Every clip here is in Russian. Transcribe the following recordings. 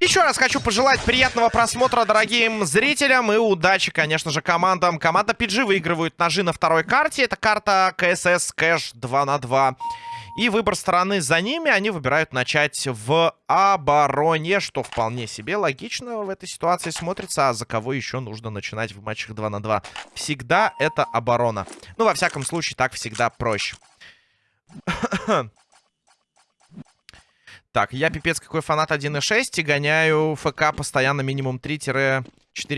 Еще раз хочу пожелать приятного просмотра дорогим зрителям и удачи, конечно же, командам. Команда PG выигрывает ножи на второй карте. Это карта КСС Кэш 2 на 2. И выбор стороны за ними они выбирают начать в обороне, что вполне себе логично в этой ситуации смотрится. А за кого еще нужно начинать в матчах 2 на 2? Всегда это оборона. Ну, во всяком случае, так всегда проще. Так, я пипец какой фанат 1.6 и гоняю ФК постоянно минимум 3-4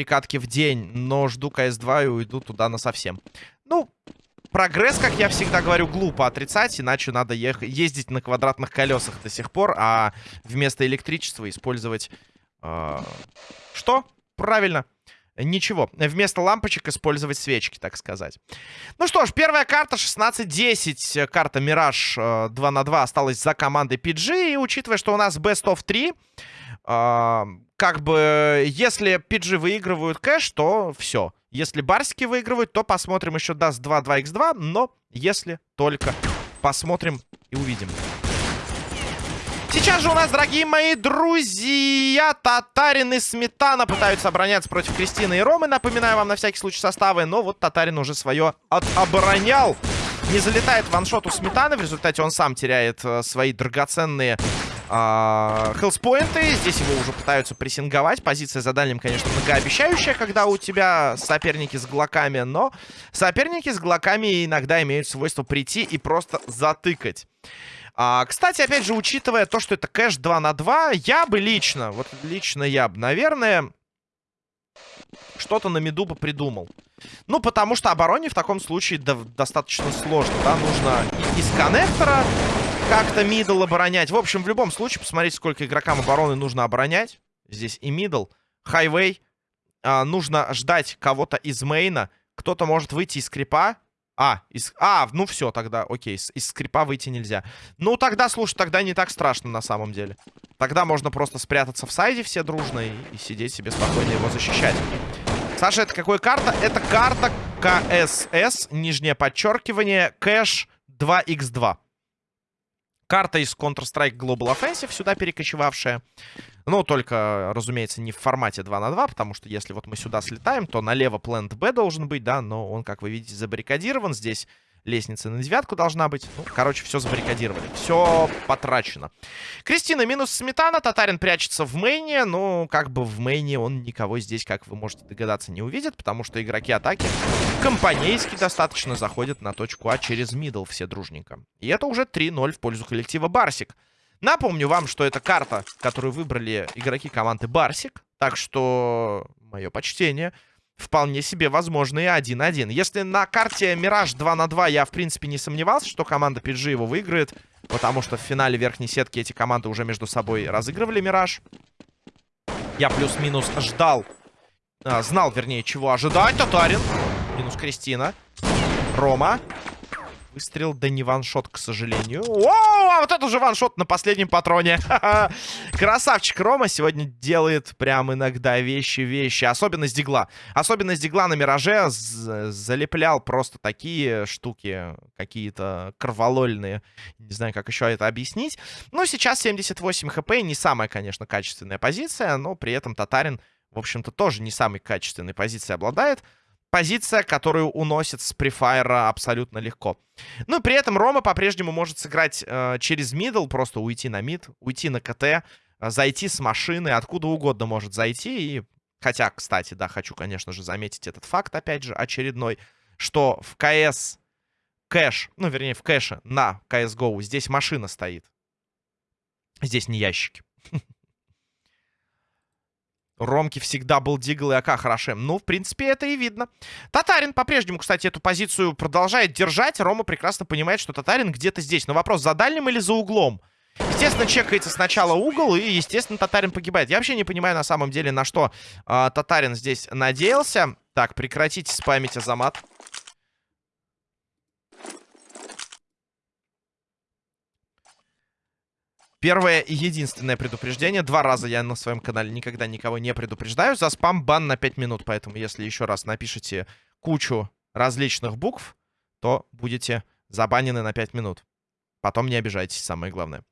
катки в день, но жду КС-2 и уйду туда на совсем. Ну, прогресс, как я всегда говорю, глупо отрицать, иначе надо ездить на квадратных колесах до сих пор, а вместо электричества использовать... Э что? Правильно. Ничего. Вместо лампочек использовать свечки, так сказать. Ну что ж, первая карта 16-10. Карта Мираж 2 э, на 2 осталась за командой PG. И учитывая, что у нас Best of 3, э, как бы, если PG выигрывают кэш, то все. Если барсики выигрывают, то посмотрим еще даст 2 2x2. Но если только посмотрим и увидим. Сейчас же у нас, дорогие мои друзья, Татарин и Сметана пытаются обороняться против Кристины и Ромы. Напоминаю вам на всякий случай составы. Но вот Татарин уже свое отоборонял. Не залетает ваншот у Сметаны. В результате он сам теряет э, свои драгоценные хелспоинты. Здесь его уже пытаются прессинговать. Позиция за дальним, конечно, многообещающая, когда у тебя соперники с глоками. Но соперники с глоками иногда имеют свойство прийти и просто затыкать. А, кстати, опять же, учитывая то, что это кэш 2 на 2, я бы лично, вот лично я бы, наверное, что-то на миду бы придумал. Ну, потому что обороне в таком случае достаточно сложно, да, нужно из коннектора как-то middle оборонять. В общем, в любом случае, посмотрите, сколько игрокам обороны нужно оборонять. Здесь и middle, highway. А, нужно ждать кого-то из main а. Кто-то может выйти из крипа а, из... а, ну все тогда, окей, из, из скрипа выйти нельзя. Ну тогда, слушай, тогда не так страшно на самом деле. Тогда можно просто спрятаться в сайде все дружно и, и сидеть себе спокойно его защищать. Саша, это какая карта? Это карта КСС, нижнее подчеркивание, кэш 2х2. Карта из Counter-Strike Global Offensive, сюда перекочевавшая. Ну, только, разумеется, не в формате 2 на 2, потому что если вот мы сюда слетаем, то налево плент Б должен быть, да, но он, как вы видите, забаррикадирован. Здесь лестница на девятку должна быть. Ну, короче, все забаррикадировали. Все потрачено. Кристина минус Сметана. Татарин прячется в мейне. Ну, как бы в мейне он никого здесь, как вы можете догадаться, не увидит. Потому что игроки атаки компанейски достаточно заходят на точку А через мидл все дружненько. И это уже 3-0 в пользу коллектива Барсик. Напомню вам, что это карта, которую выбрали игроки команды Барсик. Так что мое почтение. Вполне себе возможно и 1-1. Если на карте Мираж 2 на 2 я, в принципе, не сомневался, что команда PG его выиграет. Потому что в финале верхней сетки эти команды уже между собой разыгрывали Мираж. Я плюс-минус ждал. А, знал, вернее, чего ожидать. Татарин. Минус Кристина. Рома. Выстрел, да не ваншот, к сожалению. О, а вот это уже ваншот на последнем патроне. Красавчик Рома сегодня делает прям иногда вещи-вещи. Особенность дигла. Особенность дигла на Мираже залеплял просто такие штуки, какие-то кроволольные. Не знаю, как еще это объяснить. Но сейчас 78 хп. Не самая, конечно, качественная позиция, но при этом Татарин, в общем-то, тоже не самой качественной позицией обладает позиция, которую уносит с префайра абсолютно легко. Ну, при этом Рома по-прежнему может сыграть э, через мидл, просто уйти на мид, уйти на КТ, э, зайти с машины, откуда угодно может зайти. И... Хотя, кстати, да, хочу, конечно же, заметить этот факт, опять же, очередной, что в КС кэш, ну, вернее, в кэше на CSGO здесь машина стоит. Здесь не ящики. Ромки всегда был Дигл и АК хорошем. Ну, в принципе, это и видно. Татарин по-прежнему, кстати, эту позицию продолжает держать. Рома прекрасно понимает, что Татарин где-то здесь. Но вопрос, за дальним или за углом? Естественно, чекается сначала угол, и, естественно, Татарин погибает. Я вообще не понимаю, на самом деле, на что э, Татарин здесь надеялся. Так, прекратите спамить Азамат. Первое и единственное предупреждение. Два раза я на своем канале никогда никого не предупреждаю. За спам бан на 5 минут. Поэтому, если еще раз напишите кучу различных букв, то будете забанены на 5 минут. Потом не обижайтесь, самое главное.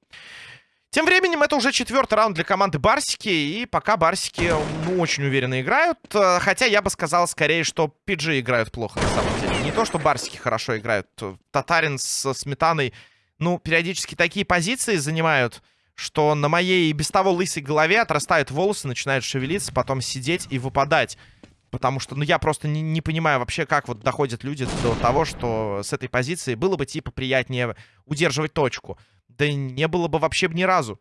Тем временем это уже четвертый раунд для команды Барсики. И пока Барсики, ну, очень уверенно играют. Хотя я бы сказал скорее, что PG играют плохо на самом деле. Не то, что Барсики хорошо играют. Татарин с Сметаной, ну, периодически такие позиции занимают, что на моей без того лысой голове отрастают волосы, начинают шевелиться, потом сидеть и выпадать. Потому что, ну, я просто не, не понимаю вообще, как вот доходят люди до того, что с этой позиции было бы, типа, приятнее удерживать точку. Да не было бы вообще ни разу.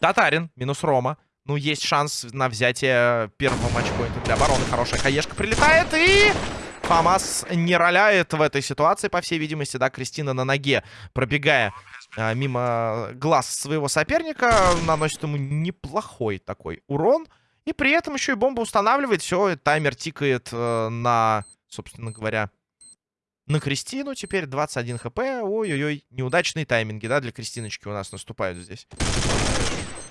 Татарин, минус Рома. Ну, есть шанс на взятие первого матчпоинта для обороны. Хорошая хаешка прилетает и... Фамас не роляет в этой ситуации, по всей видимости, да, Кристина на ноге, пробегая а, мимо глаз своего соперника, наносит ему неплохой такой урон. И при этом еще и бомба устанавливает, все, таймер тикает э, на, собственно говоря, на Кристину теперь 21 хп. Ой-ой-ой, неудачные тайминги, да, для Кристиночки у нас наступают здесь.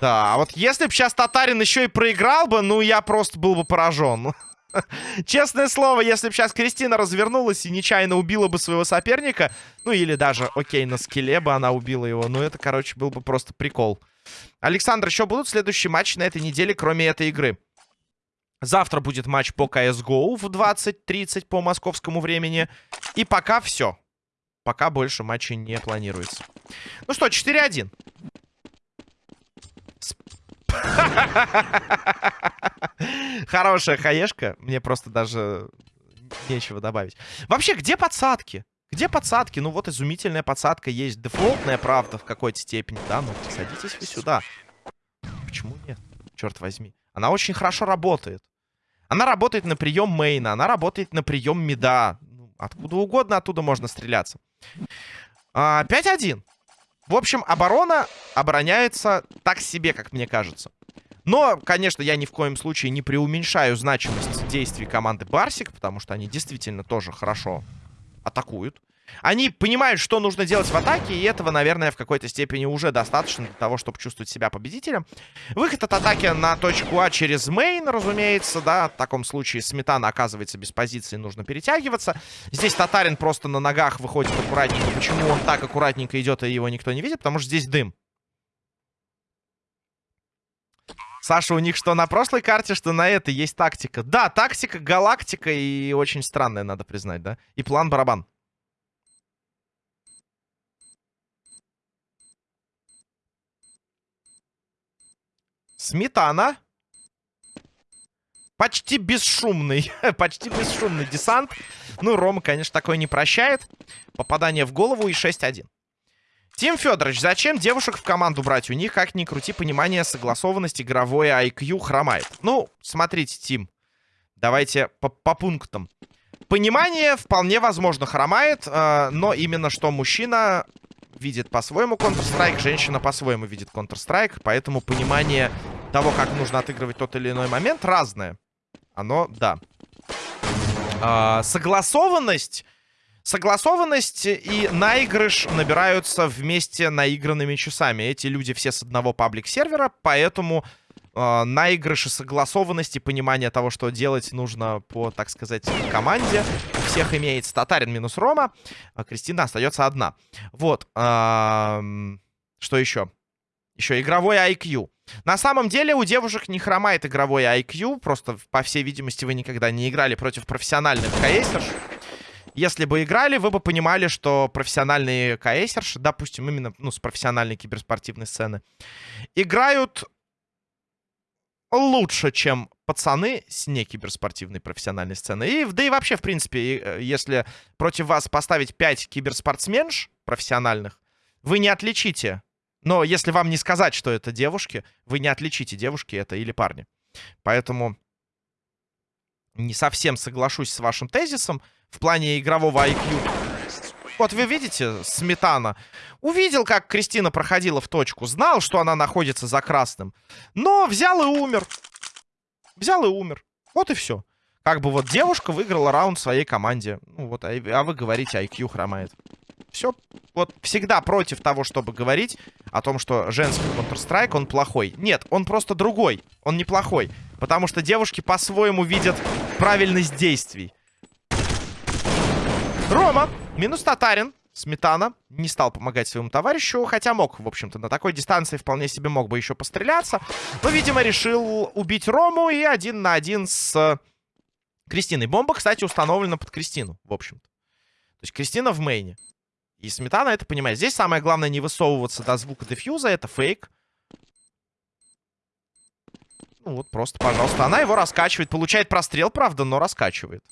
Да, а вот если бы сейчас Татарин еще и проиграл бы, ну, я просто был бы поражен. Честное слово, если бы сейчас Кристина развернулась и нечаянно убила бы своего соперника, ну, или даже, окей, на скеле бы она убила его, ну, это, короче, был бы просто прикол. Александр, еще будут следующие матчи на этой неделе, кроме этой игры? Завтра будет матч по CSGO в 20.30 по московскому времени. И пока все. Пока больше матчей не планируется. Ну что, 4-1. Хорошая хаешка. Мне просто даже нечего добавить. Вообще, где подсадки? Где подсадки? Ну вот изумительная подсадка есть. Дефолтная, правда, в какой-то степени. Да, ну садитесь вы сюда. Почему нет? Черт возьми. Она очень хорошо работает. Она работает на прием мейна, она работает на прием мида. Ну, откуда угодно оттуда можно стреляться. 5-1. В общем, оборона обороняется так себе, как мне кажется. Но, конечно, я ни в коем случае не преуменьшаю значимость действий команды Барсик, потому что они действительно тоже хорошо атакуют. Они понимают, что нужно делать в атаке, и этого, наверное, в какой-то степени уже достаточно для того, чтобы чувствовать себя победителем. Выход от атаки на точку А через мейн, разумеется, да. В таком случае Сметана оказывается без позиции, нужно перетягиваться. Здесь Татарин просто на ногах выходит аккуратненько. Почему он так аккуратненько идет, и его никто не видит? Потому что здесь дым. Саша, у них что на прошлой карте, что на этой есть тактика. Да, тактика, галактика и очень странная, надо признать, да? И план барабан. Сметана. Почти бесшумный. Почти бесшумный десант. Ну, Рома, конечно, такое не прощает. Попадание в голову и 6-1. Тим Федорович, зачем девушек в команду брать? У них, как ни крути, понимание, согласованность, игровое IQ хромает. Ну, смотрите, Тим. Давайте по, по пунктам. Понимание вполне возможно хромает, э, но именно что мужчина видит по-своему Counter-Strike, женщина по-своему видит Counter-Strike, поэтому понимание того, как нужно отыгрывать тот или иной момент, разное. Оно, да. А, согласованность... Согласованность и наигрыш набираются вместе наигранными часами. Эти люди все с одного паблик-сервера, поэтому э, наигрыш и согласованность и понимание того, что делать нужно по, так сказать, команде. У всех имеется Татарин минус Рома, а Кристина остается одна. Вот. Э, что еще? Еще игровой IQ. На самом деле у девушек не хромает игровой IQ. Просто, по всей видимости, вы никогда не играли против профессиональных КСерш. Если бы играли, вы бы понимали, что профессиональные КСерши, допустим, именно ну, с профессиональной киберспортивной сцены, играют лучше, чем пацаны с некиберспортивной профессиональной сцены. И, да и вообще, в принципе, э, если против вас поставить 5 киберспортсменш профессиональных, вы не отличите но если вам не сказать, что это девушки, вы не отличите, девушки это или парни. Поэтому не совсем соглашусь с вашим тезисом в плане игрового IQ. Вот вы видите, Сметана. Увидел, как Кристина проходила в точку. Знал, что она находится за красным. Но взял и умер. Взял и умер. Вот и все. Как бы вот девушка выиграла раунд своей команде. Ну вот, а, а вы говорите, IQ хромает. Все, вот всегда против того, чтобы говорить о том, что женский Counter-Strike, он плохой. Нет, он просто другой. Он неплохой. Потому что девушки по-своему видят правильность действий. Рома, минус Татарин. Сметана не стал помогать своему товарищу, хотя мог, в общем-то, на такой дистанции вполне себе мог бы еще постреляться. Но, видимо, решил убить Рому и один на один с Кристиной. Бомба, кстати, установлена под Кристину, в общем-то. То есть Кристина в мейне. И Сметана это понимает. Здесь самое главное не высовываться до звука дефьюза, это фейк. Ну вот, просто, пожалуйста. Она его раскачивает. Получает прострел, правда, но раскачивает.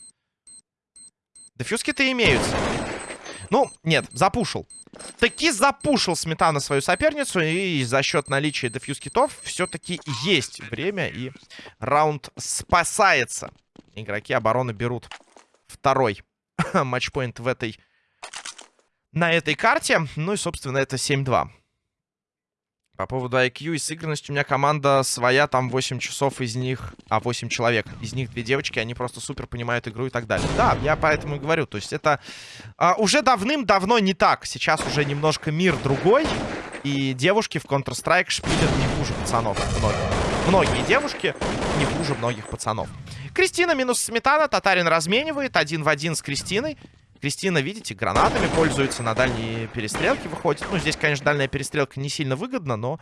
Дефьюзки-то имеются. Ну, нет, запушил. Таки запушил Сметана свою соперницу. И за счет наличия дефьюз-китов все-таки есть время. И раунд спасается. Игроки обороны берут второй матчпоинт в этой... На этой карте. Ну и, собственно, это 7-2. По поводу IQ и сыгранности у меня команда своя, там 8 часов из них, а 8 человек. Из них две девочки, они просто супер понимают игру и так далее. Да, я поэтому и говорю, то есть это а, уже давным-давно не так. Сейчас уже немножко мир другой, и девушки в Counter-Strike шпилят не хуже пацанов. Многие. Многие девушки не хуже многих пацанов. Кристина минус Сметана, Татарин разменивает один в один с Кристиной. Кристина, видите, гранатами пользуется, на дальние перестрелки выходит. Ну, здесь, конечно, дальняя перестрелка не сильно выгодна, но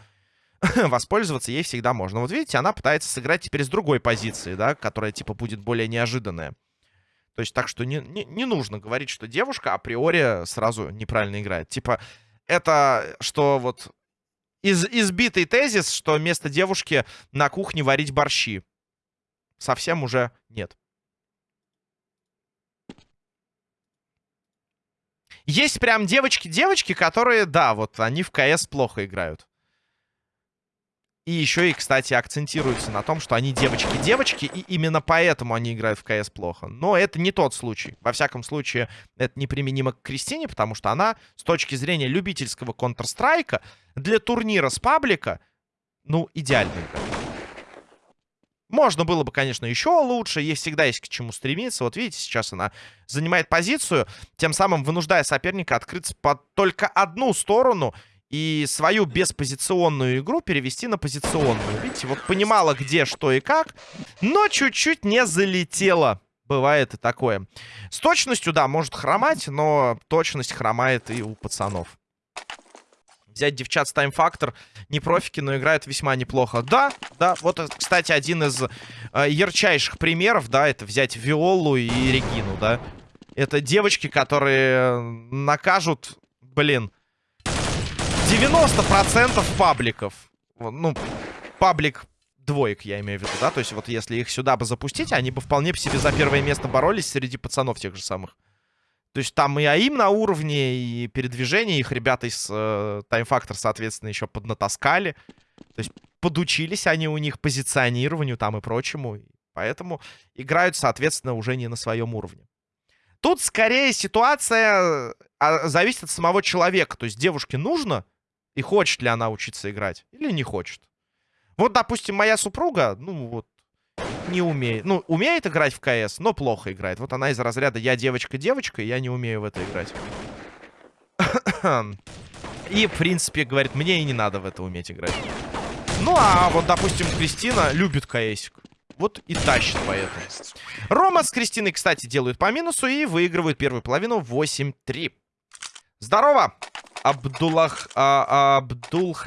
воспользоваться ей всегда можно. Вот видите, она пытается сыграть теперь с другой позиции, да, которая, типа, будет более неожиданная. То есть так что не, не, не нужно говорить, что девушка априори сразу неправильно играет. Типа, это что вот из, избитый тезис, что вместо девушки на кухне варить борщи. Совсем уже нет. Есть прям девочки-девочки, которые, да, вот они в КС плохо играют. И еще и, кстати, акцентируются на том, что они девочки-девочки, и именно поэтому они играют в КС плохо. Но это не тот случай. Во всяком случае, это неприменимо к Кристине, потому что она, с точки зрения любительского Counter-Strike, для турнира с паблика, ну, идеальная игра. Можно было бы, конечно, еще лучше. Ей всегда есть к чему стремиться. Вот видите, сейчас она занимает позицию, тем самым вынуждая соперника открыться под только одну сторону и свою беспозиционную игру перевести на позиционную. Видите, вот понимала, где, что и как, но чуть-чуть не залетела. Бывает и такое. С точностью, да, может хромать, но точность хромает и у пацанов взять девчат с Time Factor. Не профики, но играют весьма неплохо. Да, да, вот, кстати, один из э, ярчайших примеров, да, это взять Виолу и Регину, да. Это девочки, которые накажут, блин, 90% пабликов. Ну, паблик двоек, я имею в виду, да? То есть вот если их сюда бы запустить, они бы вполне по себе за первое место боролись среди пацанов тех же самых. То есть там и АИМ на уровне, и передвижение. Их ребята из э, Time Factor, соответственно, еще поднатаскали. То есть подучились они у них позиционированию там и прочему. Поэтому играют, соответственно, уже не на своем уровне. Тут скорее ситуация а, зависит от самого человека. То есть девушке нужно, и хочет ли она учиться играть, или не хочет. Вот, допустим, моя супруга, ну вот, не умеет. Ну, умеет играть в КС, но плохо играет. Вот она из разряда «я девочка-девочка, я не умею в это играть». И, в принципе, говорит, мне и не надо в это уметь играть. Ну, а вот, допустим, Кристина любит КСик. Вот и тащит поэтому. Рома с Кристиной, кстати, делают по минусу и выигрывают первую половину 8-3. Здорово, Абдуллах, а, Абдул.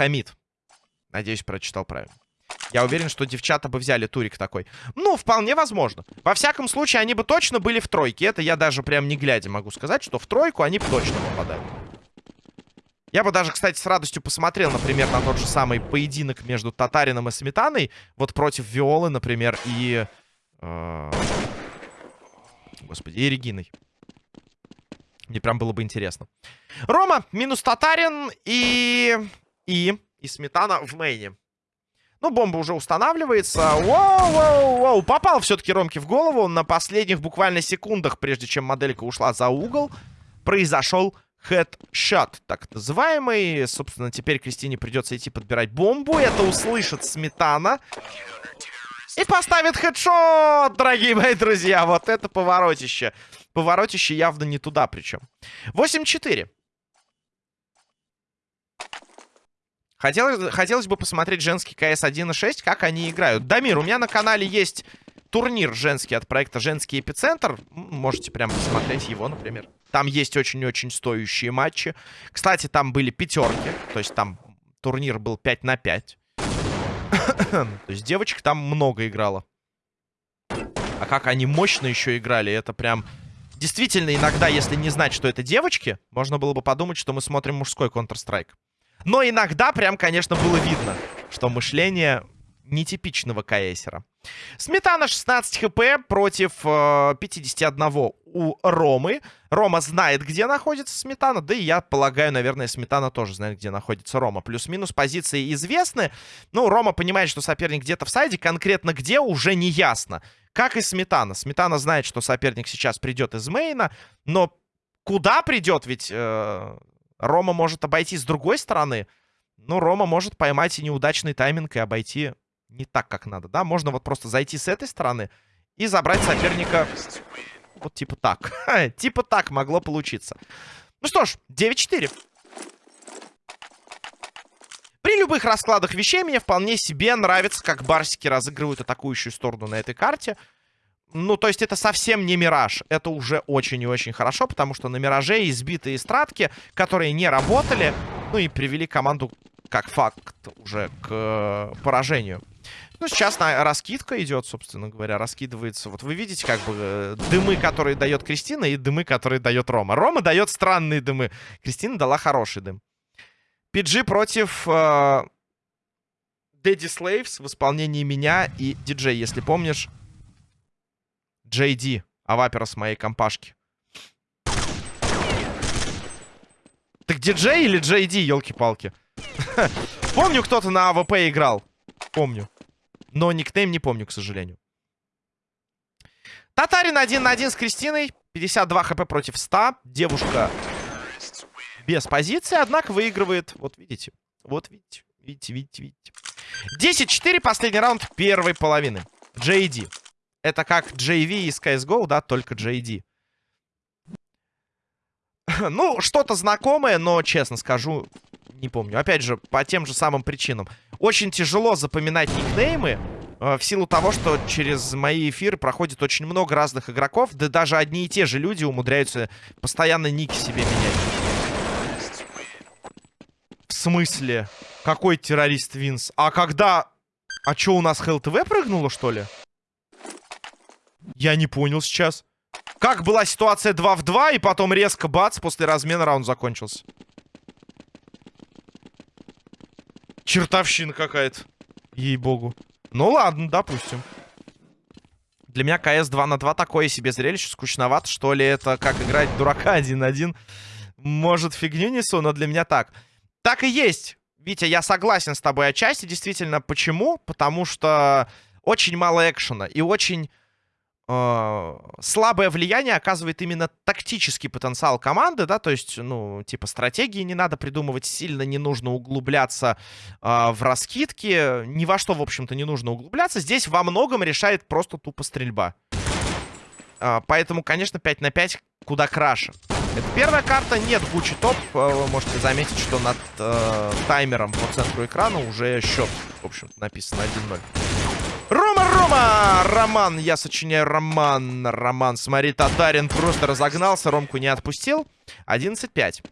Надеюсь, прочитал правильно. Я уверен, что девчата бы взяли турик такой. Ну, вполне возможно. Во всяком случае, они бы точно были в тройке. Это я даже прям не глядя могу сказать, что в тройку они бы точно попадали. Я бы даже, кстати, с радостью посмотрел, например, на тот же самый поединок между Татарином и Сметаной. Вот против Виолы, например, и... Э, господи, и Региной. Мне прям было бы интересно. Рома минус Татарин и... И... И Сметана в мейне. Ну, бомба уже устанавливается. Воу-воу-воу. Попал все-таки Ромке в голову. На последних буквально секундах, прежде чем моделька ушла за угол, произошел хедшот, так называемый. Собственно, теперь Кристине придется идти подбирать бомбу. Это услышит Сметана. И поставит хедшот, дорогие мои друзья. Вот это поворотище. Поворотище явно не туда причем. 8-4. Хотелось, хотелось бы посмотреть женский КС 1.6, как они играют. Дамир, у меня на канале есть турнир женский от проекта «Женский эпицентр». Можете прямо посмотреть его, например. Там есть очень-очень стоящие матчи. Кстати, там были пятерки. То есть там турнир был 5 на 5. то есть девочек там много играло. А как они мощно еще играли, это прям... Действительно, иногда, если не знать, что это девочки, можно было бы подумать, что мы смотрим мужской Counter-Strike. Но иногда прям, конечно, было видно, что мышление нетипичного КСера. Сметана 16 хп против э, 51 у Ромы. Рома знает, где находится Сметана. Да и я полагаю, наверное, Сметана тоже знает, где находится Рома. Плюс-минус позиции известны. Ну, Рома понимает, что соперник где-то в сайде. Конкретно где, уже не ясно. Как и Сметана. Сметана знает, что соперник сейчас придет из мейна. Но куда придет? Ведь э, Рома может обойти с другой стороны. Ну, Рома может поймать и неудачный тайминг и обойти не так, как надо, да? Можно вот просто зайти с этой стороны и забрать соперника вот типа так. типа так могло получиться. Ну что ж, 9-4. При любых раскладах вещей мне вполне себе нравится, как барсики разыгрывают атакующую сторону на этой карте. Ну, то есть это совсем не мираж. Это уже очень и очень хорошо, потому что на мираже избитые стратки, которые не работали, ну и привели команду как факт уже к э, поражению. Ну, сейчас на раскидка идет, собственно говоря, раскидывается. Вот вы видите, как бы, э, дымы, которые дает Кристина, и дымы, которые дает Рома. Рома дает странные дымы. Кристина дала хороший дым. PG против э, Daddy в исполнении меня и диджей, если помнишь. JD, авапера с моей компашки. Так диджей или JD, елки-палки? Помню, кто-то на АВП играл. Помню. Но никнейм не помню, к сожалению. Татарин один на один с Кристиной. 52 хп против 100. Девушка без позиции, однако выигрывает. Вот видите. Вот видите. Видите, видите, видите. 10-4, последний раунд первой половины. JD. Это как JV из CSGO, да, только JD. ну, что-то знакомое, но, честно скажу, не помню. Опять же, по тем же самым причинам. Очень тяжело запоминать никнеймы. Э, в силу того, что через мои эфиры проходит очень много разных игроков. Да даже одни и те же люди умудряются постоянно ники себе менять. В смысле? Какой террорист Винс? А когда... А что, у нас ХЛТВ прыгнуло, что ли? Я не понял сейчас. Как была ситуация 2 в 2, и потом резко бац, после размена раунд закончился. Чертовщина какая-то. Ей-богу. Ну ладно, допустим. Для меня КС 2 на 2 такое себе зрелище. Скучновато, что ли, это как играть дурака 1-1. Может, фигню несу, но для меня так. Так и есть. Витя, я согласен с тобой отчасти. Действительно, почему? Потому что очень мало экшена и очень слабое влияние оказывает именно тактический потенциал команды, да, то есть, ну, типа, стратегии не надо придумывать сильно, не нужно углубляться э, в раскидки, ни во что, в общем-то, не нужно углубляться. Здесь во многом решает просто тупо стрельба. Э, поэтому, конечно, 5 на 5 куда краше. Это первая карта, нет Гуччи топ. Вы можете заметить, что над э, таймером по центру экрана уже счет, в общем написан 1-0. Рома, Рома! Роман, я сочиняю роман. Роман, смотри, Татарин просто разогнался, Ромку не отпустил. 11-5.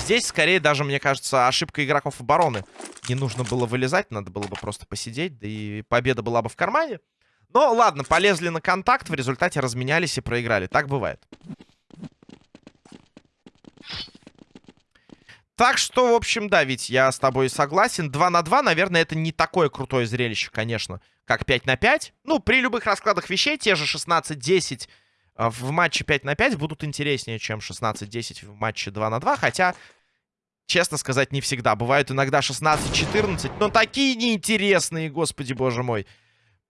Здесь, скорее, даже, мне кажется, ошибка игроков обороны. Не нужно было вылезать, надо было бы просто посидеть, да и победа была бы в кармане. Но ладно, полезли на контакт, в результате разменялись и проиграли. Так бывает. Так что, в общем, да, ведь я с тобой согласен. 2 на 2, наверное, это не такое крутое зрелище, конечно, как 5 на 5. Ну, при любых раскладах вещей, те же 16-10 э, в матче 5 на 5 будут интереснее, чем 16-10 в матче 2 на 2. Хотя, честно сказать, не всегда. Бывают иногда 16-14, но такие неинтересные, господи боже мой.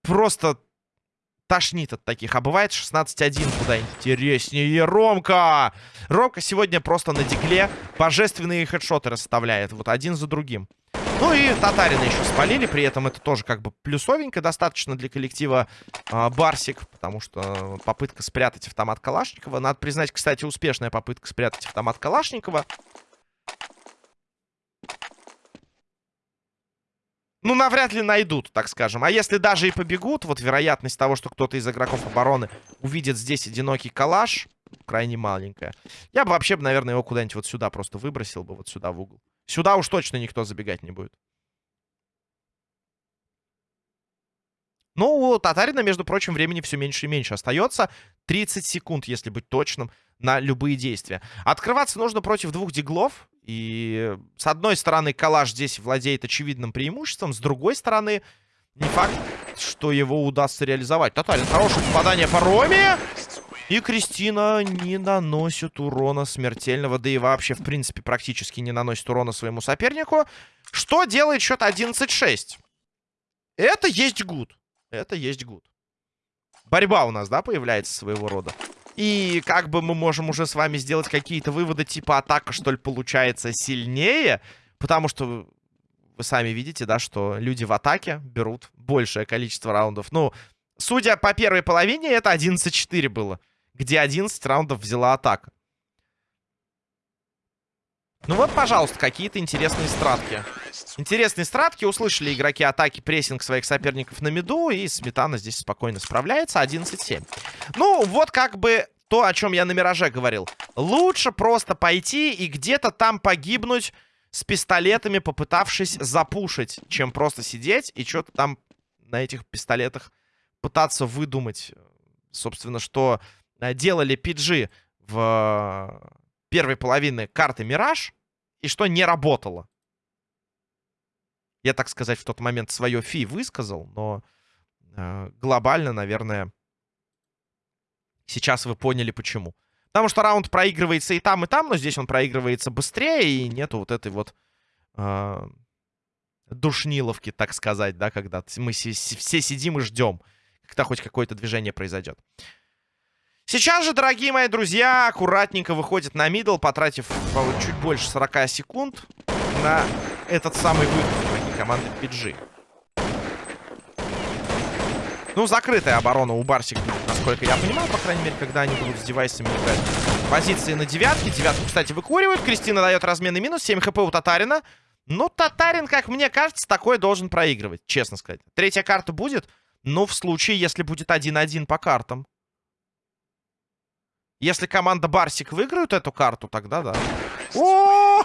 Просто тошнит от таких. А бывает 16-1 куда интереснее. Ромка! Ромка сегодня просто на дигле божественные хедшоты расставляет. Вот один за другим. Ну и Татарина еще спалили. При этом это тоже как бы плюсовенько достаточно для коллектива э, Барсик. Потому что попытка спрятать автомат Калашникова. Надо признать, кстати, успешная попытка спрятать автомат Калашникова. Ну, навряд ли найдут, так скажем. А если даже и побегут, вот вероятность того, что кто-то из игроков обороны увидит здесь одинокий калаш, крайне маленькая. Я бы вообще, наверное, его куда-нибудь вот сюда просто выбросил бы, вот сюда в угол. Сюда уж точно никто забегать не будет. Ну, у Татарина, между прочим, времени все меньше и меньше остается. 30 секунд, если быть точным, на любые действия. Открываться нужно против двух диглов. И с одной стороны, Калаш здесь владеет очевидным преимуществом. С другой стороны, не факт, что его удастся реализовать. Тотально хорошее попадание по Роме. И Кристина не наносит урона смертельного. Да и вообще, в принципе, практически не наносит урона своему сопернику. Что делает счет 11-6? Это есть гуд. Это есть гуд. Борьба у нас, да, появляется своего рода. И как бы мы можем уже с вами сделать какие-то выводы, типа атака, что ли, получается сильнее. Потому что вы сами видите, да, что люди в атаке берут большее количество раундов. Ну, судя по первой половине, это 11-4 было. Где 11 раундов взяла атака. Ну вот, пожалуйста, какие-то интересные стратки. Интересные стратки. Услышали игроки атаки прессинг своих соперников на миду. И Сметана здесь спокойно справляется. 11-7. Ну, вот как бы то, о чем я на Мираже говорил. Лучше просто пойти и где-то там погибнуть с пистолетами, попытавшись запушить, чем просто сидеть и что-то там на этих пистолетах пытаться выдумать. Собственно, что э, делали PG в первой половины карты Мираж, и что не работало. Я, так сказать, в тот момент свое фи высказал, но э, глобально, наверное, сейчас вы поняли, почему. Потому что раунд проигрывается и там, и там, но здесь он проигрывается быстрее, и нету вот этой вот э, душниловки, так сказать, да, когда мы все сидим и ждем, когда хоть какое-то движение произойдет. Сейчас же, дорогие мои друзья, аккуратненько выходит на мидл, потратив чуть больше 40 секунд на этот самый выход команды PG. Ну, закрытая оборона у Барсик насколько я понимаю, по крайней мере, когда они будут с девайсами играть. Позиции на девятке. Девятку, кстати, выкуривают. Кристина дает разменный минус. 7 хп у Татарина. Ну, Татарин, как мне кажется, такой должен проигрывать, честно сказать. Третья карта будет, но в случае, если будет 1-1 по картам. Если команда Барсик выиграют эту карту, тогда да. О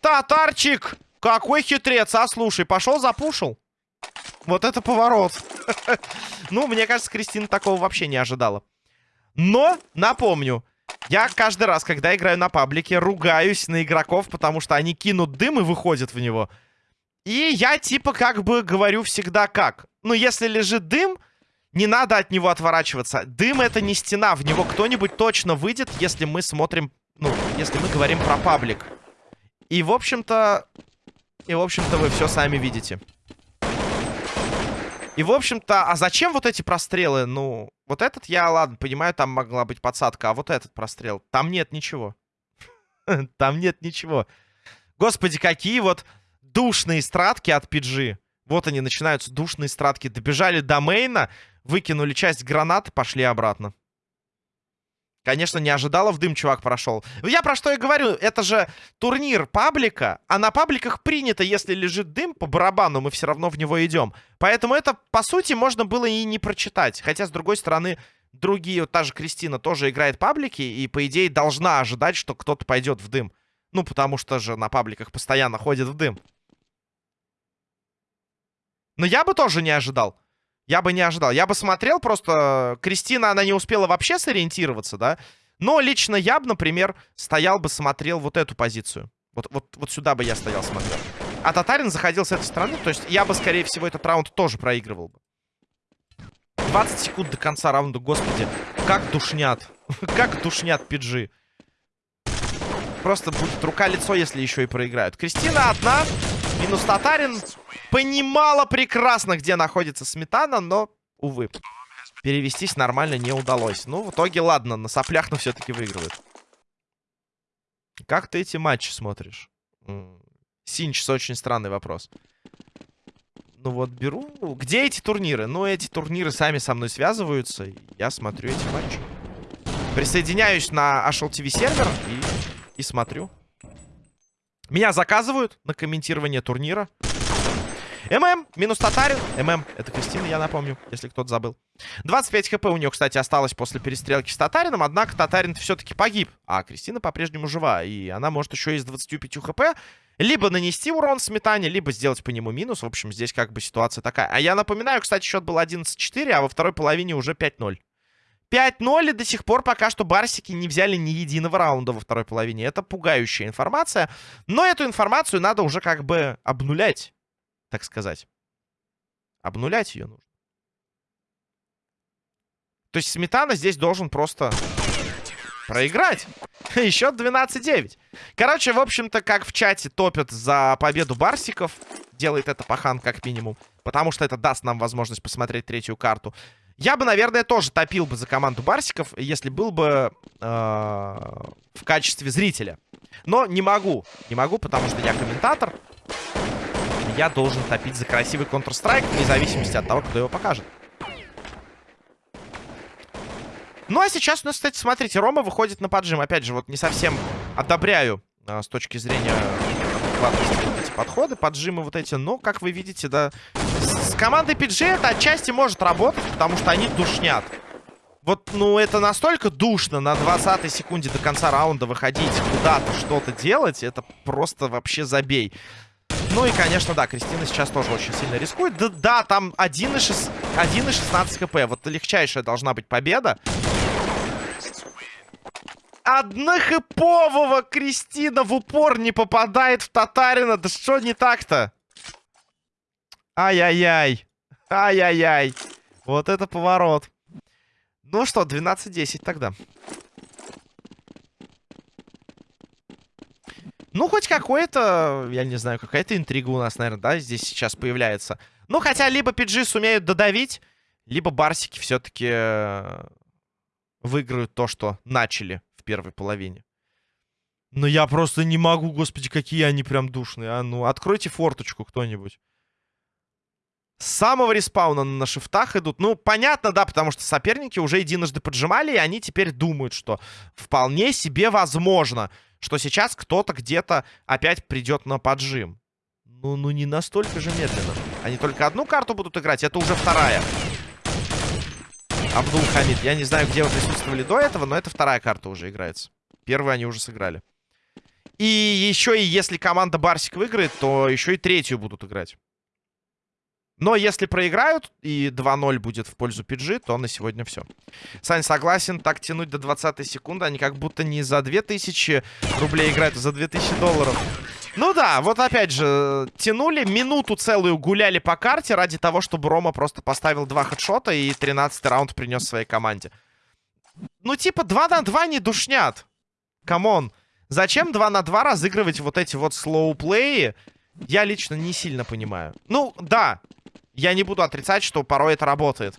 Татарчик! Какой хитрец, а? Слушай, пошел запушил. Вот это поворот. ну, мне кажется, Кристина такого вообще не ожидала. Но, напомню, я каждый раз, когда играю на паблике, ругаюсь на игроков, потому что они кинут дым и выходят в него. И я типа как бы говорю всегда как. Ну, если лежит дым, не надо от него отворачиваться. Дым это не стена. В него кто-нибудь точно выйдет, если мы смотрим... Ну, если мы говорим про паблик. И, в общем-то... И, в общем-то, вы все сами видите. И, в общем-то, а зачем вот эти прострелы? Ну, вот этот я, ладно, понимаю, там могла быть подсадка. А вот этот прострел, там нет ничего. Там нет ничего. Господи, какие вот душные стратки от PG. Вот они, начинаются душные стратки. Добежали до мейна, Выкинули часть гранат, пошли обратно. Конечно, не ожидала, в дым чувак прошел. Я про что и говорю, это же турнир паблика, а на пабликах принято, если лежит дым по барабану, мы все равно в него идем. Поэтому это, по сути, можно было и не прочитать. Хотя, с другой стороны, другие, вот та же Кристина тоже играет паблики, и, по идее, должна ожидать, что кто-то пойдет в дым. Ну, потому что же на пабликах постоянно ходит в дым. Но я бы тоже не ожидал. Я бы не ожидал. Я бы смотрел просто... Кристина, она не успела вообще сориентироваться, да? Но лично я бы, например, стоял бы, смотрел вот эту позицию. Вот, вот, вот сюда бы я стоял, смотрел. А Татарин заходил с этой стороны. То есть я бы, скорее всего, этот раунд тоже проигрывал бы. 20 секунд до конца раунда, господи. Как душнят. как душнят пиджи. Просто будет рука-лицо, если еще и проиграют. Кристина одна. Минус Татарин понимала прекрасно, где находится Сметана, но, увы, перевестись нормально не удалось. Ну, в итоге, ладно, на соплях, но все-таки выигрывает. Как ты эти матчи смотришь? Синчс, очень странный вопрос. Ну вот, беру... Где эти турниры? Ну, эти турниры сами со мной связываются. Я смотрю эти матчи. Присоединяюсь на ТВ сервер и, и смотрю. Меня заказывают на комментирование турнира. ММ минус Татарин. ММ это Кристина, я напомню, если кто-то забыл. 25 хп у нее, кстати, осталось после перестрелки с Татарином. Однако Татарин все-таки погиб. А Кристина по-прежнему жива. И она может еще из 25 хп либо нанести урон сметане, либо сделать по нему минус. В общем, здесь как бы ситуация такая. А я напоминаю, кстати, счет был 11-4, а во второй половине уже 5-0. 5-0 и до сих пор пока что барсики не взяли ни единого раунда во второй половине. Это пугающая информация. Но эту информацию надо уже как бы обнулять, так сказать. Обнулять ее нужно. То есть Сметана здесь должен просто проиграть. И счет 12-9. Короче, в общем-то, как в чате топят за победу барсиков. Делает это Пахан как минимум. Потому что это даст нам возможность посмотреть третью карту. Я бы, наверное, тоже топил бы за команду Барсиков, если был бы э, в качестве зрителя. Но не могу. Не могу, потому что я комментатор. Я должен топить за красивый Counter-Strike, вне зависимости от того, кто его покажет. Ну, а сейчас у нас, кстати, смотрите, Рома выходит на поджим. Опять же, вот не совсем одобряю э, с точки зрения эти подходы, поджимы вот эти. Но, как вы видите, да, с командой PG это отчасти может работать, потому что они душнят. Вот, ну, это настолько душно на 20 секунде до конца раунда выходить куда-то, что-то делать. Это просто вообще забей. Ну и, конечно, да, Кристина сейчас тоже очень сильно рискует. Да, да там 1,16 хп. Вот легчайшая должна быть победа. Однохэпового Кристина в упор не попадает в Татарина. Да что не так-то? Ай-яй-яй. Ай-яй-яй. Вот это поворот. Ну что, 12-10 тогда. Ну, хоть какой-то, я не знаю, какая-то интрига у нас, наверное, да, здесь сейчас появляется. Ну, хотя либо PG сумеют додавить, либо барсики все-таки э, выиграют то, что начали в первой половине. Но я просто не могу, господи, какие они прям душные. А ну, откройте форточку кто-нибудь. С самого респауна на шифтах идут. Ну, понятно, да, потому что соперники уже единожды поджимали, и они теперь думают, что вполне себе возможно, что сейчас кто-то где-то опять придет на поджим. Ну, ну не настолько же медленно. Они только одну карту будут играть, это уже вторая. Абдул Хамид. Я не знаю, где вы присутствовали до этого, но это вторая карта уже играется. Первую они уже сыграли. И еще и если команда Барсик выиграет, то еще и третью будут играть. Но если проиграют и 2-0 будет в пользу PG, то на сегодня все. Сань, согласен, так тянуть до 20 секунды. Они как будто не за 2000 рублей играют, а за 2000 долларов. Ну да, вот опять же, тянули, минуту целую гуляли по карте ради того, чтобы Рома просто поставил два хедшота и 13 раунд принес своей команде. Ну типа 2 на 2 не душнят. Come on. Зачем 2 на 2 разыгрывать вот эти вот slow play и? Я лично не сильно понимаю. Ну, да, я не буду отрицать, что порой это работает.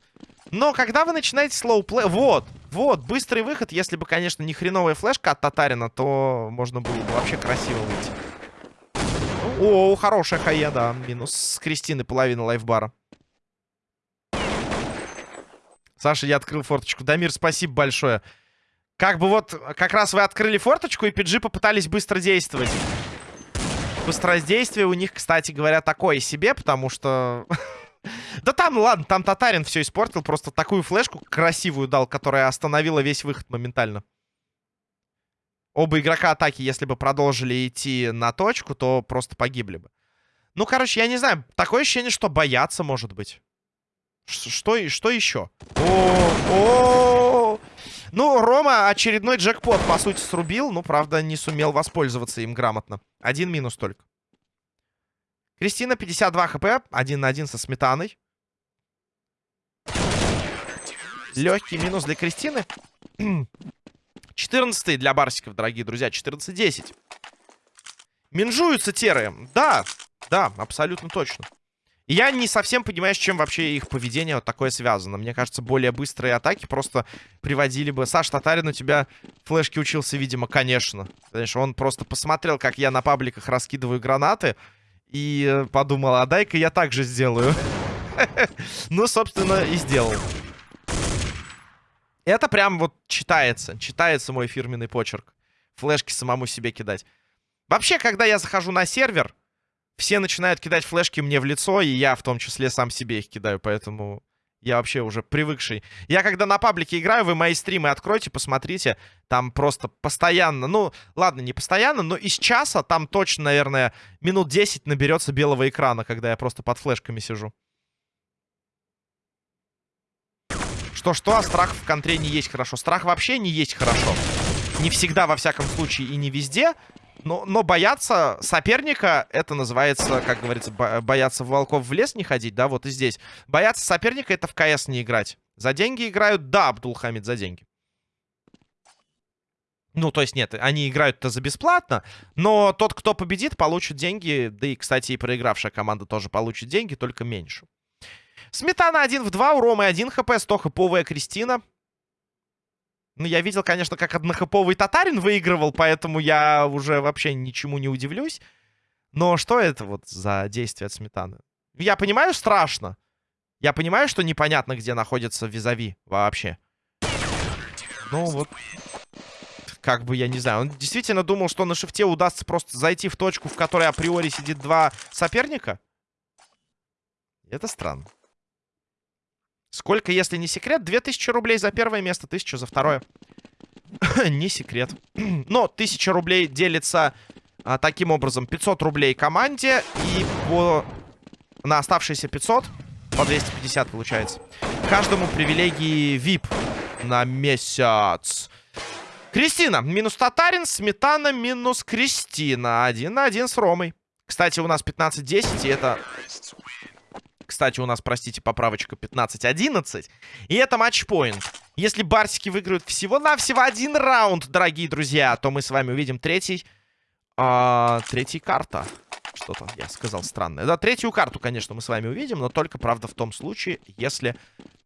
Но когда вы начинаете слоуплей... Вот, вот, быстрый выход. Если бы, конечно, не хреновая флешка от Татарина, то можно было бы вообще красиво выйти. О, хорошая хая, да. Минус с Кристины половина лайфбара. Саша, я открыл форточку. Дамир, спасибо большое. Как бы вот, как раз вы открыли форточку, и PG попытались быстро действовать. Быстродействие у них, кстати говоря, такое себе, потому что... Да там, ладно, там Татарин все испортил. Просто такую флешку красивую дал, которая остановила весь выход моментально. Оба игрока атаки, если бы продолжили идти на точку, то просто погибли бы. Ну, короче, я не знаю. Такое ощущение, что боятся, может быть. Что, что еще? О, о, Ну, Рома очередной джекпот, по сути, срубил. Ну, правда, не сумел воспользоваться им грамотно. Один минус только. Кристина, 52 хп. Один на один со сметаной. Легкий минус для Кристины. 14 для Барсиков, дорогие друзья. 14-10. Минжуются теры. Да, да, абсолютно точно. я не совсем понимаю, с чем вообще их поведение вот такое связано. Мне кажется, более быстрые атаки просто приводили бы... Саш Татарин у тебя флешки учился, видимо, конечно. Конечно, он просто посмотрел, как я на пабликах раскидываю гранаты. И подумал, а дай-ка я так же сделаю. Ну, собственно, и сделал. Это прям вот читается. Читается мой фирменный почерк. Флешки самому себе кидать. Вообще, когда я захожу на сервер, все начинают кидать флешки мне в лицо, и я в том числе сам себе их кидаю, поэтому я вообще уже привыкший. Я когда на паблике играю, вы мои стримы откройте, посмотрите. Там просто постоянно, ну, ладно, не постоянно, но из часа там точно, наверное, минут 10 наберется белого экрана, когда я просто под флешками сижу. Что-что, а страх в контре не есть хорошо. Страх вообще не есть хорошо. Не всегда, во всяком случае, и не везде. Но, но бояться соперника, это называется, как говорится, бояться волков в лес не ходить, да, вот и здесь. Бояться соперника, это в КС не играть. За деньги играют? Да, Абдулхамид, за деньги. Ну, то есть нет, они играют-то за бесплатно, но тот, кто победит, получит деньги. Да и, кстати, и проигравшая команда тоже получит деньги, только меньше. Сметана 1 в 2, у Ромы 1 хп, 100 хповая Кристина. Ну, я видел, конечно, как однохэповый татарин выигрывал, поэтому я уже вообще ничему не удивлюсь. Но что это вот за действие от сметаны? Я понимаю, страшно. Я понимаю, что непонятно, где находится визави вообще. Ну, вот... Как бы, я не знаю. Он действительно думал, что на шифте удастся просто зайти в точку, в которой априори сидит два соперника? Это странно. Сколько, если не секрет? 2000 рублей за первое место, 1000 за второе. не секрет. Но 1000 рублей делится а, таким образом. 500 рублей команде и по... на оставшиеся 500 по 250 получается. Каждому привилегии VIP на месяц. Кристина. Минус Татарин. Сметана минус Кристина. Один на один с Ромой. Кстати, у нас 15-10, и это кстати, у нас, простите, поправочка 15-11. И это матчпоинт. Если барсики выиграют всего-навсего один раунд, дорогие друзья, то мы с вами увидим третий... А, третий карта. Что-то я сказал странное. Да, третью карту, конечно, мы с вами увидим, но только, правда, в том случае, если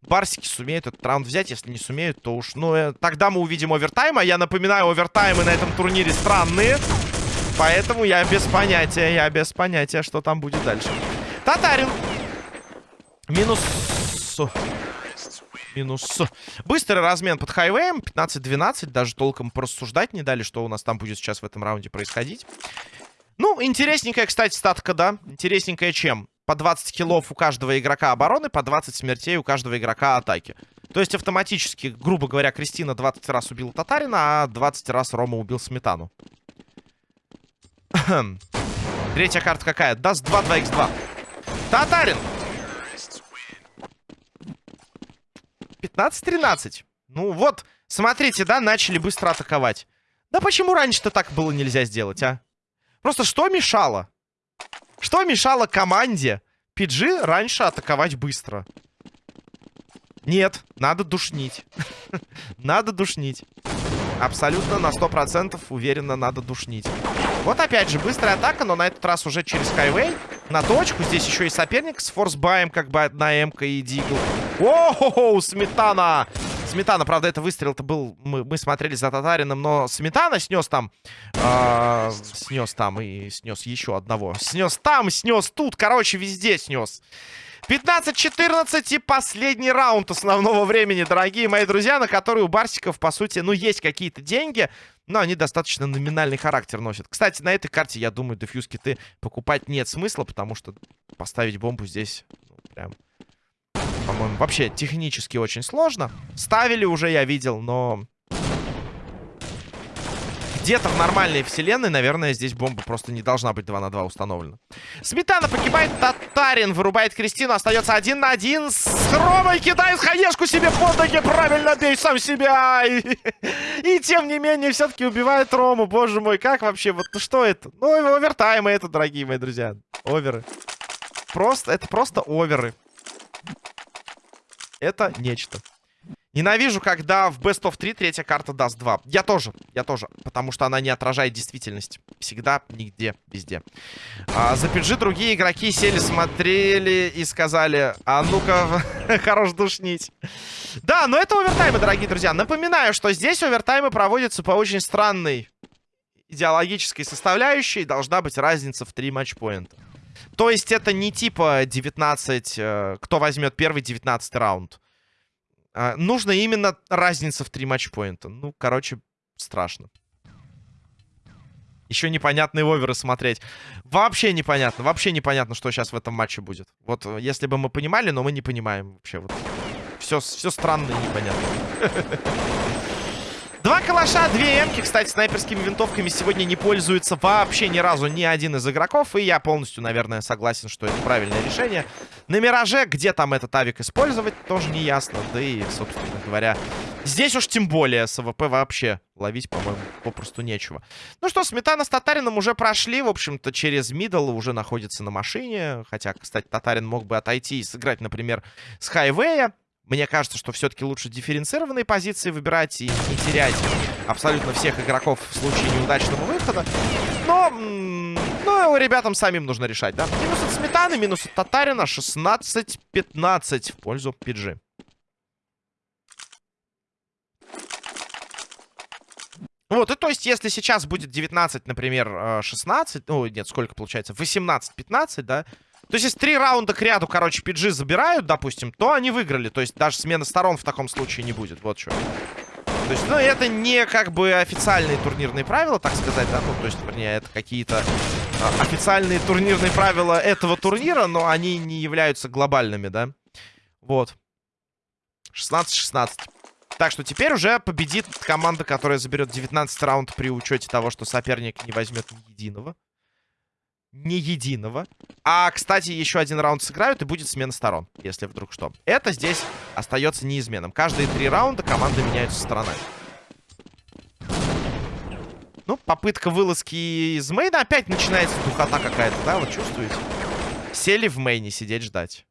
барсики сумеют этот раунд взять. Если не сумеют, то уж... Ну, э, тогда мы увидим овертайм. А я напоминаю, овертаймы на этом турнире странные. Поэтому я без понятия, я без понятия, что там будет дальше. Татарин Минус... Минус... Быстрый размен под хайвеем. 15-12. Даже толком порассуждать не дали, что у нас там будет сейчас в этом раунде происходить. Ну, интересненькая, кстати, статка, да. Интересненькая чем? По 20 киллов у каждого игрока обороны, по 20 смертей у каждого игрока атаки. То есть автоматически, грубо говоря, Кристина 20 раз убила Татарина, а 20 раз Рома убил Сметану. Третья карта какая? Dust 2, 2х2. Татарин! 15-13. Ну вот, смотрите, да, начали быстро атаковать. Да почему раньше-то так было нельзя сделать, а? Просто что мешало? Что мешало команде PG раньше атаковать быстро? Нет, надо душнить. надо душнить. Абсолютно на 100% уверенно надо душнить. Вот опять же, быстрая атака, но на этот раз уже через хайвей. На точку. Здесь еще и соперник с форсбаем, как бы одна МК и Дигл. О, Сметана! Сметана, правда, это выстрел-то был... Мы, мы смотрели за Татарином, но Сметана снес там... Э, снес там и снес еще одного. Снес там, снес тут. Короче, везде снес. 15-14 и последний раунд основного времени, дорогие мои друзья, на который у Барсиков, по сути, ну, есть какие-то деньги, но они достаточно номинальный характер носят. Кстати, на этой карте, я думаю, дефьюз киты покупать нет смысла, потому что поставить бомбу здесь ну, прям, по-моему, вообще технически очень сложно. Ставили уже, я видел, но где-то в нормальной вселенной, наверное, здесь бомба просто не должна быть 2 на 2 установлена. Сметана погибает, Татарин вырубает Кристину, остается один на один с Ромой, кидает хаешку себе под ноги, правильно бей сам себя. И, и тем не менее, все-таки убивает Рому, боже мой, как вообще, вот что это? Ну, овертаймы это, дорогие мои друзья, оверы. Просто, это просто оверы. Это нечто. Ненавижу, когда в Best of 3 третья карта даст 2. Я тоже, я тоже. Потому что она не отражает действительность. Всегда, нигде, везде. А, за PG другие игроки сели, смотрели и сказали, а ну-ка, хорош душнить. Да, но это овертаймы, дорогие друзья. Напоминаю, что здесь овертаймы проводятся по очень странной идеологической составляющей. Должна быть разница в 3 матчпоинта. То есть это не типа 19, э, кто возьмет первый 19 раунд. А, нужно именно разница в три матчпоинта. Ну, короче, страшно. Еще непонятные оверы смотреть. Вообще непонятно. Вообще непонятно, что сейчас в этом матче будет. Вот э, если бы мы понимали, но мы не понимаем вообще. Вот. Все, все странно и непонятно. Два калаша, две эмки. Кстати, снайперскими винтовками сегодня не пользуется вообще ни разу ни один из игроков. И я полностью, наверное, согласен, что это правильное решение. На Мираже, где там этот авик использовать, тоже не ясно. Да и, собственно говоря, здесь уж тем более с АВП вообще ловить, по-моему, попросту нечего. Ну что, Сметана с Татарином уже прошли. В общем-то, через middle уже находится на машине. Хотя, кстати, Татарин мог бы отойти и сыграть, например, с Хайвея. Мне кажется, что все-таки лучше дифференцированные позиции выбирать и не терять абсолютно всех игроков в случае неудачного выхода. Но, ну, ребятам самим нужно решать, да? Минус от Сметаны, минус от Татарина. 16-15 в пользу PG. Вот, и то есть, если сейчас будет 19, например, 16, ну, нет, сколько получается, 18-15, да, то есть, если три раунда к ряду, короче, PG забирают, допустим, то они выиграли. То есть, даже смена сторон в таком случае не будет. Вот что. То есть, ну, это не как бы официальные турнирные правила, так сказать, да, ну, то есть, вернее, это какие-то а, официальные турнирные правила этого турнира, но они не являются глобальными, да. Вот. 16-16. Так что теперь уже победит команда, которая заберет 19 раунд при учете того, что соперник не возьмет ни единого ни единого. А, кстати, еще один раунд сыграют, и будет смена сторон, если вдруг что. Это здесь остается неизменным. Каждые три раунда команды меняются сторонами. Ну, попытка вылазки из мейна. Опять начинается духота какая-то, да? Вот чувствуете? Сели в мейне сидеть ждать.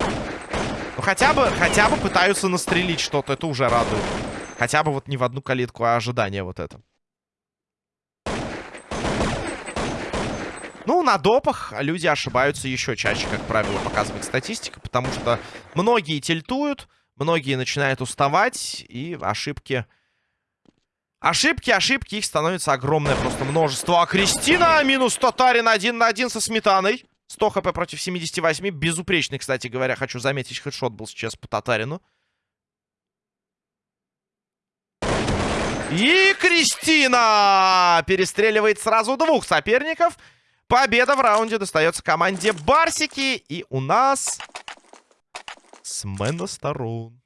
Ну, хотя бы, хотя бы пытаются настрелить что-то. Это уже радует. Хотя бы вот не в одну калитку, а ожидание вот это. Ну, на допах люди ошибаются еще чаще, как правило, показывает статистика, потому что многие тильтуют, многие начинают уставать, и ошибки... Ошибки, ошибки, их становится огромное просто множество. А Кристина минус Татарин один на один со Сметаной. 100 хп против 78. Безупречный, кстати говоря, хочу заметить, хедшот был сейчас по Татарину. И Кристина перестреливает сразу двух соперников. Победа в раунде достается команде Барсики. И у нас смена сторон.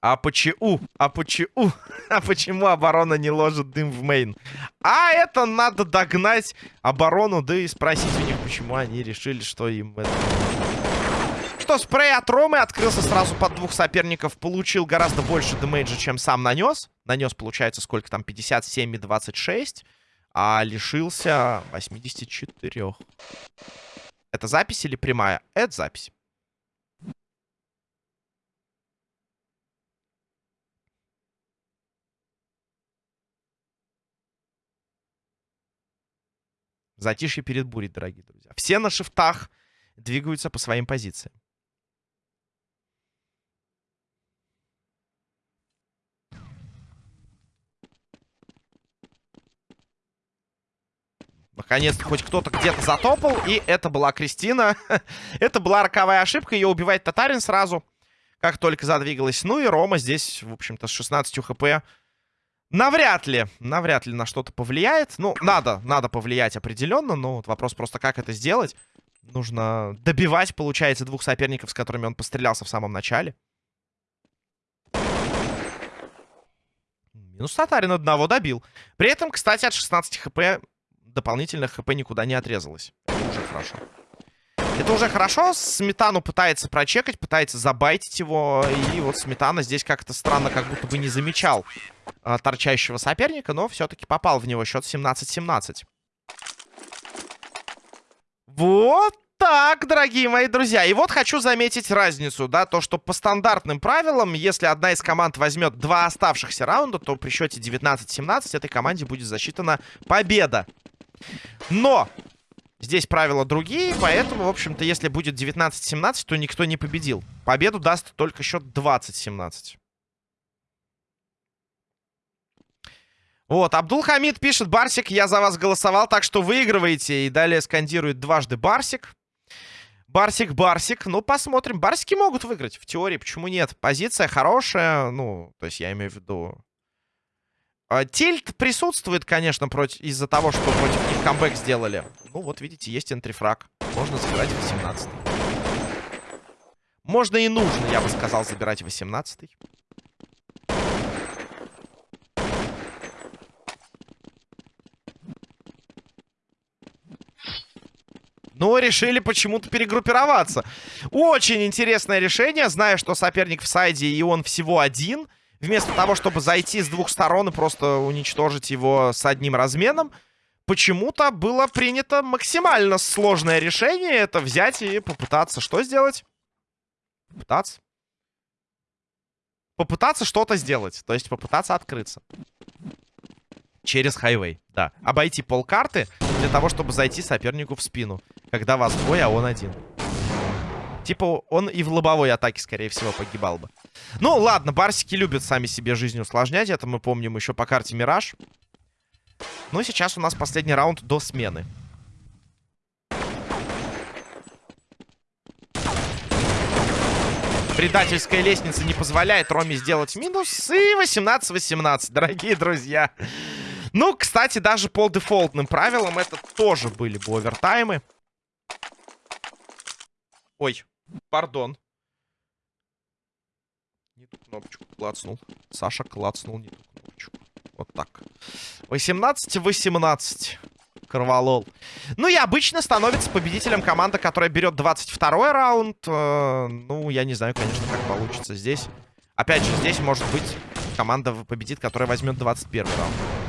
А почему? А почему? А почему оборона не ложит дым в мейн? А это надо догнать оборону, да и спросить у них, почему они решили, что им это... Что, спрей от Ромы открылся сразу под двух соперников. Получил гораздо больше демейджа, чем сам нанес. Нанес, получается, сколько там? 57 и 26 а лишился 84. Это запись или прямая? Это запись. Затишье перед бурей, дорогие друзья. Все на шифтах двигаются по своим позициям. Наконец-то хоть кто-то где-то затопал. И это была Кристина. это была роковая ошибка. Ее убивает Татарин сразу, как только задвигалась. Ну и Рома здесь, в общем-то, с 16 хп. Навряд ли, навряд ли на что-то повлияет. Ну, надо, надо повлиять определенно. Но вот вопрос просто, как это сделать. Нужно добивать, получается, двух соперников, с которыми он пострелялся в самом начале. Минус Татарин одного добил. При этом, кстати, от 16 хп дополнительных хп никуда не отрезалось. Это уже хорошо. Это уже хорошо. Сметану пытается прочекать, пытается забайтить его. И вот Сметана здесь как-то странно, как будто бы не замечал э, торчащего соперника, но все-таки попал в него счет 17-17. Вот так, дорогие мои друзья. И вот хочу заметить разницу, да, то, что по стандартным правилам, если одна из команд возьмет два оставшихся раунда, то при счете 19-17 этой команде будет засчитана победа. Но здесь правила другие, поэтому, в общем-то, если будет 19-17, то никто не победил. Победу даст только счет 20-17. Вот, Абдулхамид пишет, Барсик, я за вас голосовал, так что выигрываете. И далее скандирует дважды Барсик. Барсик, Барсик. Ну, посмотрим. Барсики могут выиграть, в теории, почему нет? Позиция хорошая, ну, то есть я имею в виду тильт присутствует, конечно, из-за того, что против них камбэк сделали. Ну, вот видите, есть энтрифраг. Можно забирать 18 -й. Можно и нужно, я бы сказал, забирать 18 -й. Но решили почему-то перегруппироваться. Очень интересное решение, зная, что соперник в сайде и он всего один. Вместо того, чтобы зайти с двух сторон и просто уничтожить его с одним разменом, почему-то было принято максимально сложное решение. Это взять и попытаться что сделать? Попытаться? Попытаться что-то сделать. То есть попытаться открыться. Через хайвей, да. Обойти полкарты для того, чтобы зайти сопернику в спину. Когда вас двое, а он один. Типа он и в лобовой атаке, скорее всего, погибал бы. Ну, ладно, барсики любят сами себе жизнь усложнять. Это мы помним еще по карте Мираж. Ну, сейчас у нас последний раунд до смены. Предательская лестница не позволяет Роме сделать минус. И 18-18, дорогие друзья. Ну, кстати, даже по дефолтным правилам это тоже были бы овертаймы. Ой, пардон. Не ту кнопочку клацнул. Саша клацнул не ту кнопочку. Вот так. 18-18. Корвалол. Ну и обычно становится победителем команда, которая берет 22 раунд. Э, ну, я не знаю, конечно, как получится здесь. Опять же, здесь может быть команда победит, которая возьмет 21 раунд.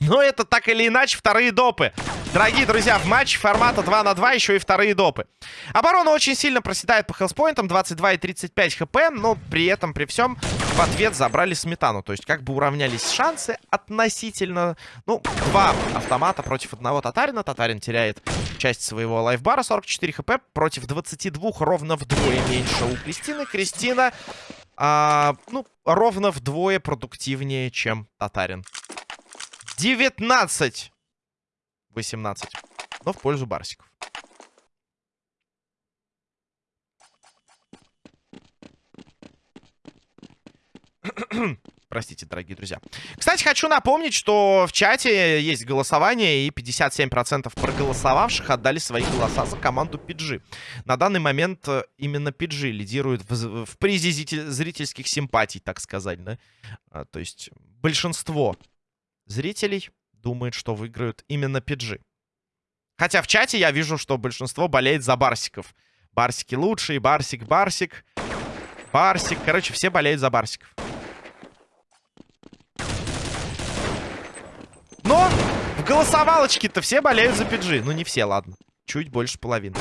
Но это так или иначе вторые допы. Дорогие друзья, в матче формата 2 на 2 еще и вторые допы. Оборона очень сильно проседает по хелспоинтам, 22 и 35 хп, но при этом, при всем, в ответ забрали сметану. То есть как бы уравнялись шансы относительно... Ну, два автомата против одного татарина. Татарин теряет часть своего лайфбара, 44 хп, против 22 ровно вдвое меньше у Кристины. Кристина, а, ну, ровно вдвое продуктивнее, чем татарин. 19. 18. Но в пользу барсиков. Простите, дорогие друзья. Кстати, хочу напомнить, что в чате есть голосование, и 57% проголосовавших отдали свои голоса за команду PG. На данный момент э, именно PG лидирует в, в призе зрительских симпатий, так сказать, да? А, то есть большинство зрителей думает, что выиграют именно PG. Хотя в чате я вижу, что большинство болеет за Барсиков. Барсики лучшие, Барсик, Барсик, Барсик. Короче, все болеют за Барсиков. Но в голосовалочке-то все болеют за PG. Ну, не все, ладно. Чуть больше половины.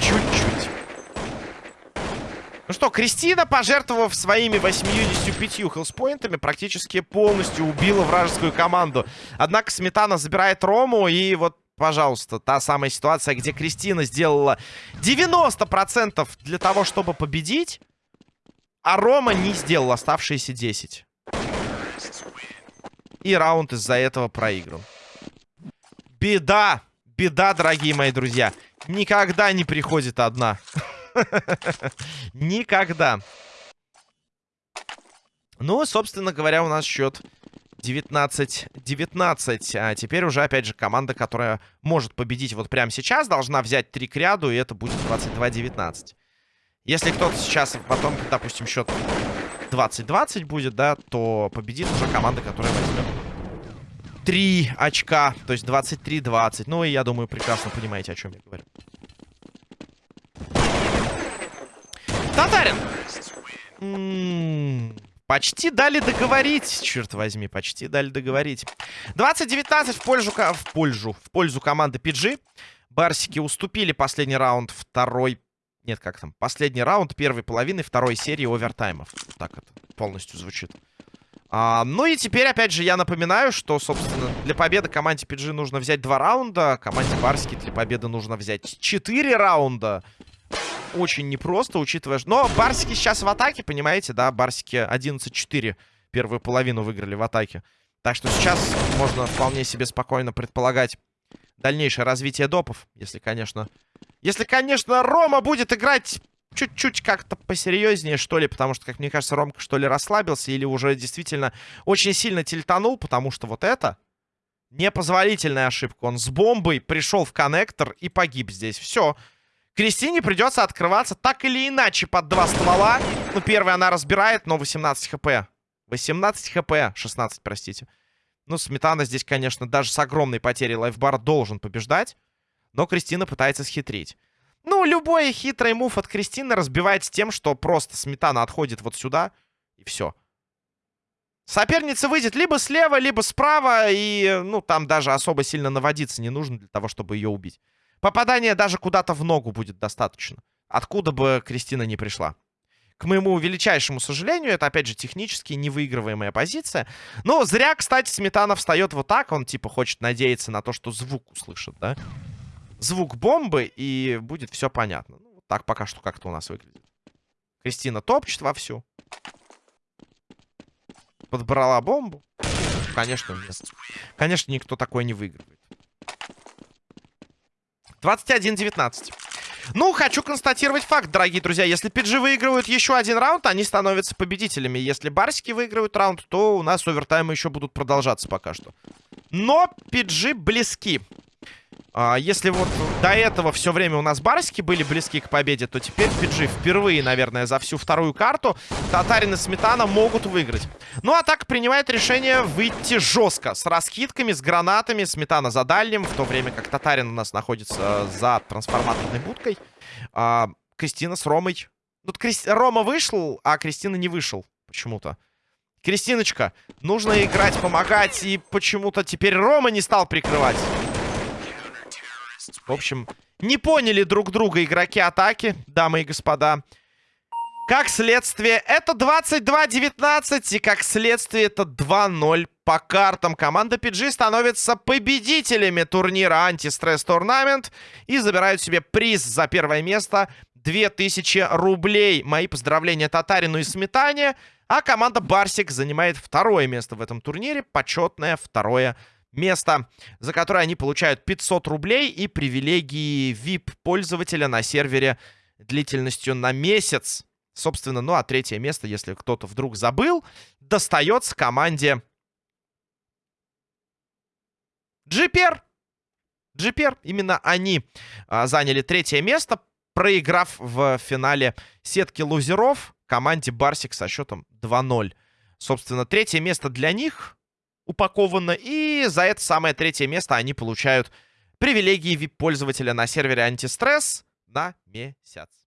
Чуть-чуть. Ну что, Кристина, пожертвовав своими 85 хелспоинтами, практически полностью убила вражескую команду. Однако Сметана забирает Рому, и вот, пожалуйста, та самая ситуация, где Кристина сделала 90% для того, чтобы победить, а Рома не сделал оставшиеся 10. И раунд из-за этого проиграл. Беда! Беда, дорогие мои друзья. Никогда не приходит одна. Никогда. Ну, собственно говоря, у нас счет 19-19. А теперь уже, опять же, команда, которая может победить вот прямо сейчас, должна взять три к ряду, и это будет 22-19. Если кто-то сейчас потом, допустим, счет 20-20 будет, да, то победит уже команда, которая возьмет 3 очка, то есть 23-20. Ну, и я думаю, прекрасно понимаете, о чем я говорю. Татарин! почти дали договорить, черт возьми, почти дали договорить. 20-19 в пользу, в пользу, в пользу команды PG. Барсики уступили последний раунд второй... Нет, как там? Последний раунд первой половины второй серии овертаймов. Так это полностью звучит. А, ну и теперь, опять же, я напоминаю, что, собственно, для победы команде PG нужно взять два раунда. Команде Барсики для победы нужно взять четыре раунда очень непросто, учитывая... Но Барсики сейчас в атаке, понимаете, да? Барсики 11-4 первую половину выиграли в атаке. Так что сейчас можно вполне себе спокойно предполагать дальнейшее развитие допов. Если, конечно... Если, конечно, Рома будет играть чуть-чуть как-то посерьезнее, что ли, потому что, как мне кажется, Ромка, что ли, расслабился или уже действительно очень сильно тильтанул, потому что вот это непозволительная ошибка. Он с бомбой пришел в коннектор и погиб здесь. Все. Кристине придется открываться так или иначе под два ствола. Ну, первый она разбирает, но 18 хп. 18 хп. 16, простите. Ну, Сметана здесь, конечно, даже с огромной потерей лайфбара должен побеждать. Но Кристина пытается схитрить. Ну, любой хитрый мув от Кристины разбивается тем, что просто Сметана отходит вот сюда, и все. Соперница выйдет либо слева, либо справа, и, ну, там даже особо сильно наводиться не нужно для того, чтобы ее убить. Попадание даже куда-то в ногу будет достаточно. Откуда бы Кристина не пришла. К моему величайшему сожалению, это, опять же, технически невыигрываемая позиция. Но зря, кстати, Сметана встает вот так. Он, типа, хочет надеяться на то, что звук услышит, да? Звук бомбы, и будет все понятно. Ну, так пока что как-то у нас выглядит. Кристина топчет вовсю. Подбрала бомбу. Конечно, нет. Конечно, никто такой не выигрывает. 21-19. Ну, хочу констатировать факт, дорогие друзья. Если PG выигрывают еще один раунд, они становятся победителями. Если барсики выигрывают раунд, то у нас овертаймы еще будут продолжаться пока что. Но PG близки. А, если вот до этого все время у нас барсики были близки к победе, то теперь PG впервые, наверное, за всю вторую карту Татарин и Сметана могут выиграть. Ну, а так принимает решение выйти жестко. С раскидками, с гранатами. Сметана за дальним, в то время как Татарин у нас находится за трансформаторной будкой. А, Кристина с Ромой. Тут Кристи... Рома вышел, а Кристина не вышел почему-то. Кристиночка, нужно играть, помогать, и почему-то теперь Рома не стал прикрывать. В общем, не поняли друг друга игроки атаки, дамы и господа. Как следствие, это 22-19, и как следствие, это 2-0 по картам. Команда PG становится победителями турнира Антистресс Турнамент и забирают себе приз за первое место 2000 рублей. Мои поздравления Татарину и Сметане. А команда Барсик занимает второе место в этом турнире. Почетное второе место место, за которое они получают 500 рублей и привилегии VIP-пользователя на сервере длительностью на месяц. Собственно, ну а третье место, если кто-то вдруг забыл, достается команде GPR. GPR, именно они а, заняли третье место, проиграв в финале сетки лузеров команде Барсик со счетом 2-0. Собственно, третье место для них упаковано. И за это самое третье место они получают привилегии VIP-пользователя на сервере Антистресс на месяц.